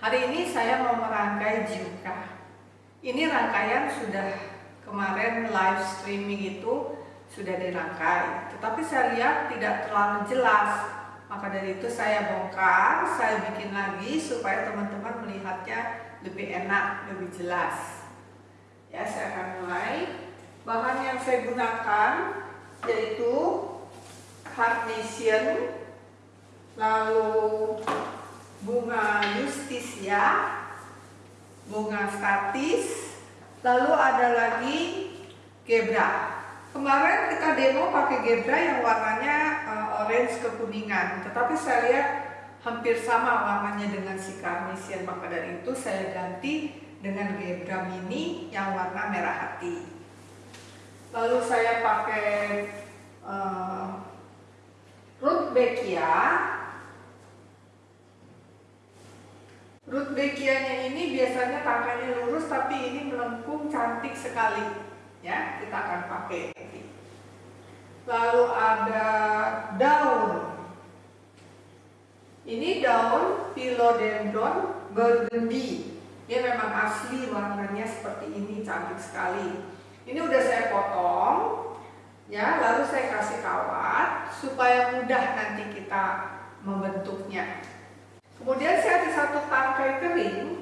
Hari ini saya mau merangkai Juka. Ini rangkaian sudah kemarin live streaming itu sudah dirangkai, tetapi saya lihat tidak terlalu jelas. Maka dari itu saya bongkar, saya bikin lagi supaya teman-teman melihatnya lebih enak, lebih jelas. Ya, saya akan mulai. Bahan yang saya gunakan yaitu carnation, lalu bunga justisia, bunga statis, lalu ada lagi gebra. Kemarin kita demo pakai gebra yang warnanya uh, orange kekuningan, tetapi saya lihat hampir sama warnanya dengan si carnation, maka dari itu saya ganti dengan gebra mini yang warna merah hati. Lalu saya pakai uh, Rudbeckia Rudbeckianya ini biasanya tangkainya lurus tapi ini melengkung cantik sekali. Ya kita akan pakai. Lalu ada daun. Ini daun philodendron burgundy. Dia memang asli warnanya seperti ini cantik sekali. Ini udah saya potong ya lalu saya kasih kawat supaya mudah nanti kita membentuknya kemudian saya ada satu tangkai kering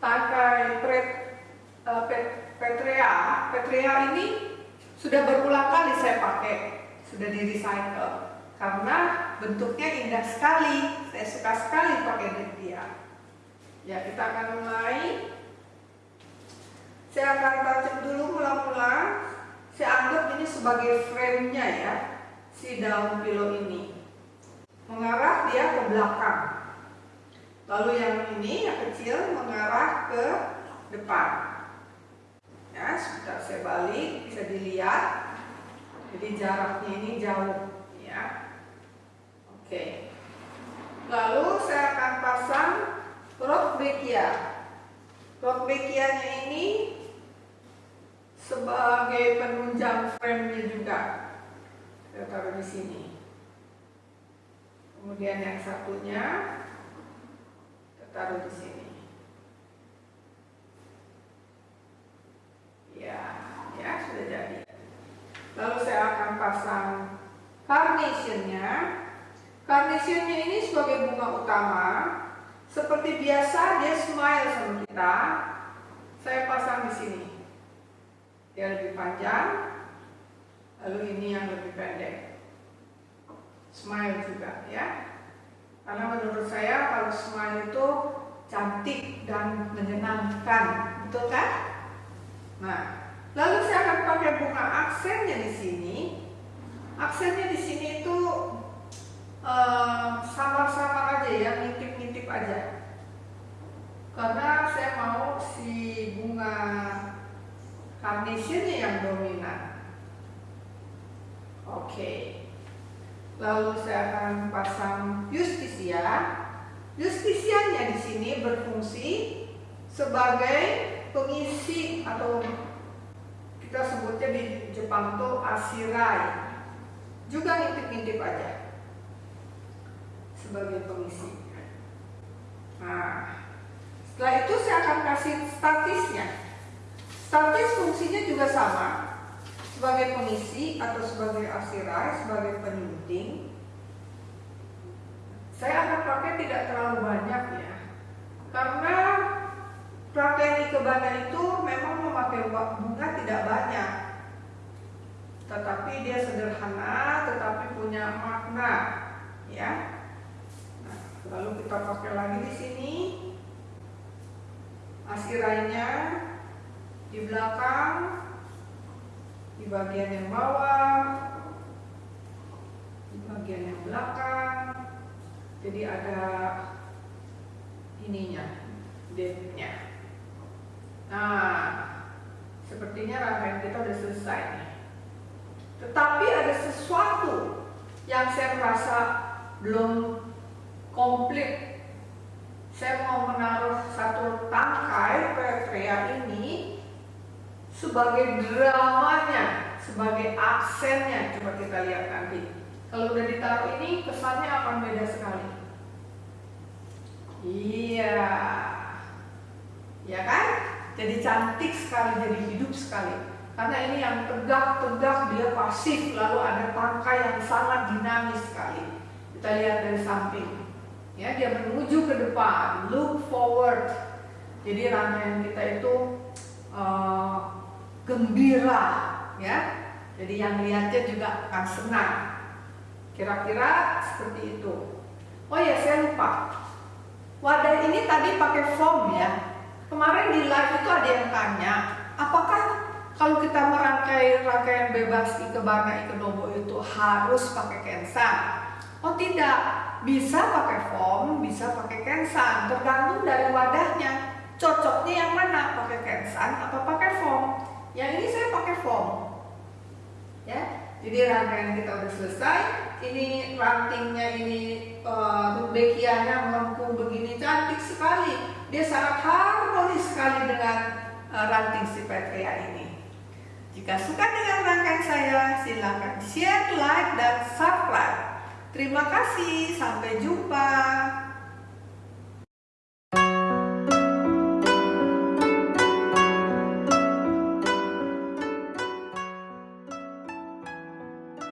tangkai pret, uh, pet, petrea. Petrea ini sudah berulang kali saya pakai sudah di recycle karena bentuknya indah sekali saya suka sekali pakai dia. Ya kita akan mulai. Saya akan tajam dulu mula-mula. Saya anggap ini sebagai frame-nya ya, si daun pilo ini. Mengarah dia ke belakang. Lalu yang ini, yang kecil, mengarah ke depan. Ya, sebentar saya balik, bisa dilihat. Jadi jaraknya ini jauh, ya. Oke. Lalu saya akan pasang Rotbeckia. Rotbeckia-nya ini sebagai penunjang frame-nya juga. Saya taruh di sini. Kemudian yang satunya taruh di sini. Ya, ya sudah jadi. Lalu saya akan pasang carnation-nya. Carnation-nya ini sebagai bunga utama. Seperti biasa dia smile sama kita. Saya pasang di sini dia lebih panjang lalu ini yang lebih pendek smile juga ya karena menurut saya kalau smile itu cantik dan menyenangkan betul kan? Nah lalu saya akan pakai bunga aksennya di sini. Aksennya di sini itu samar-samar uh, aja ya ngintip-ngintip aja. Karena saya mau si bunga carnationnya yang dominan. Oke. Lalu saya akan pasang justisia. Justisianya di sini berfungsi sebagai pengisi atau kita sebutnya di Jepang tuh asirai. Juga ngintip-ngintip aja sebagai pengisi. Nah, setelah itu saya akan kasih statisnya. Statis fungsinya juga sama sebagai pengisi atau sebagai asirai, sebagai penyunting. Saya akan pakai tidak terlalu banyak ya, karena praktek ikebana itu memang memakai bunga tidak banyak, tetapi dia sederhana, tetapi punya makna, ya. Nah, lalu kita pakai lagi di sini asirainya di belakang, di bagian yang bawah, di bagian yang belakang. Jadi ada ininya, depthnya. Nah, sepertinya rangkaian kita sudah selesai. Tetapi ada sesuatu yang saya merasa belum komplit. Saya mau menaruh satu tangkai petrea ini sebagai dramanya, sebagai aksennya. Coba kita lihat nanti. Kalau udah ditaruh ini, kesannya akan beda sekali. Iya. Ya kan? Jadi cantik sekali, jadi hidup sekali. Karena ini yang tegak-tegak dia pasif, lalu ada tangkai yang sangat dinamis sekali. Kita lihat dari samping. Ya, dia menuju ke depan, look forward. Jadi rangkaian kita itu uh, gembira, ya. Jadi yang lihatnya juga akan senang. Kira-kira seperti itu. Oh ya, saya lupa. Wadah ini tadi pakai foam ya. Kemarin di live itu ada yang tanya, apakah kalau kita merangkai rangkaian bebas ikebana ikedobo itu harus pakai kensan? Oh tidak, bisa pakai foam, bisa pakai kensan, tergantung dari wadahnya. Cocoknya yang mana? Pakai kensan atau pakai foam? Yang ini saya pakai foam. Ya, jadi rangkaian kita udah selesai. Ini rantingnya ini uh, melengkung begini cantik sekali dia sangat harmonis sekali dengan uh, ranting si Petria ini. Jika suka dengan rangkaian saya, silakan share, like, dan subscribe. Terima kasih, sampai jumpa.